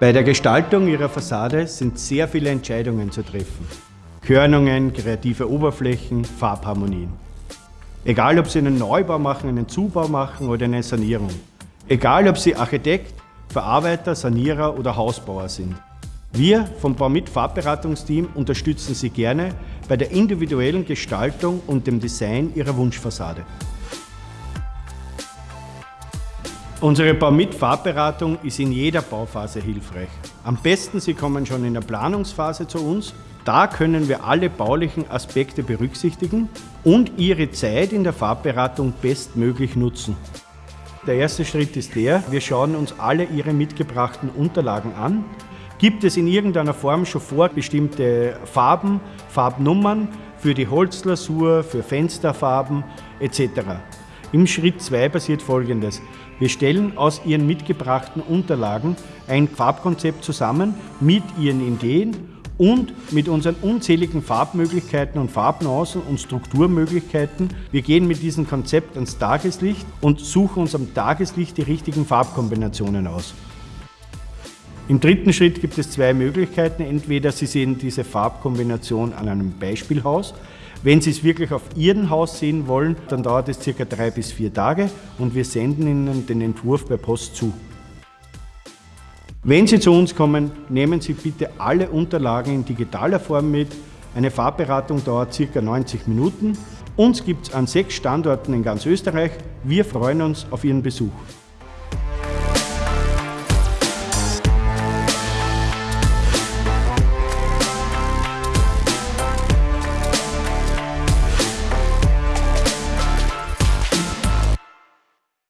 Bei der Gestaltung Ihrer Fassade sind sehr viele Entscheidungen zu treffen. Körnungen, kreative Oberflächen, Farbharmonien. Egal, ob Sie einen Neubau machen, einen Zubau machen oder eine Sanierung. Egal, ob Sie Architekt, Verarbeiter, Sanierer oder Hausbauer sind. Wir vom Baumit Farbberatungsteam unterstützen Sie gerne bei der individuellen Gestaltung und dem Design Ihrer Wunschfassade. Unsere Baumit Farbberatung ist in jeder Bauphase hilfreich. Am besten Sie kommen schon in der Planungsphase zu uns. Da können wir alle baulichen Aspekte berücksichtigen und Ihre Zeit in der Farbberatung bestmöglich nutzen. Der erste Schritt ist der, wir schauen uns alle Ihre mitgebrachten Unterlagen an. Gibt es in irgendeiner Form schon vorbestimmte Farben, Farbnummern für die Holzlasur, für Fensterfarben etc. Im Schritt 2 passiert folgendes. Wir stellen aus Ihren mitgebrachten Unterlagen ein Farbkonzept zusammen mit Ihren Ideen und mit unseren unzähligen Farbmöglichkeiten und Farbnuancen und Strukturmöglichkeiten. Wir gehen mit diesem Konzept ans Tageslicht und suchen uns am Tageslicht die richtigen Farbkombinationen aus. Im dritten Schritt gibt es zwei Möglichkeiten. Entweder Sie sehen diese Farbkombination an einem Beispielhaus. Wenn Sie es wirklich auf Ihrem Haus sehen wollen, dann dauert es circa drei bis vier Tage und wir senden Ihnen den Entwurf per Post zu. Wenn Sie zu uns kommen, nehmen Sie bitte alle Unterlagen in digitaler Form mit. Eine Farbberatung dauert ca. 90 Minuten. Uns gibt es an sechs Standorten in ganz Österreich. Wir freuen uns auf Ihren Besuch.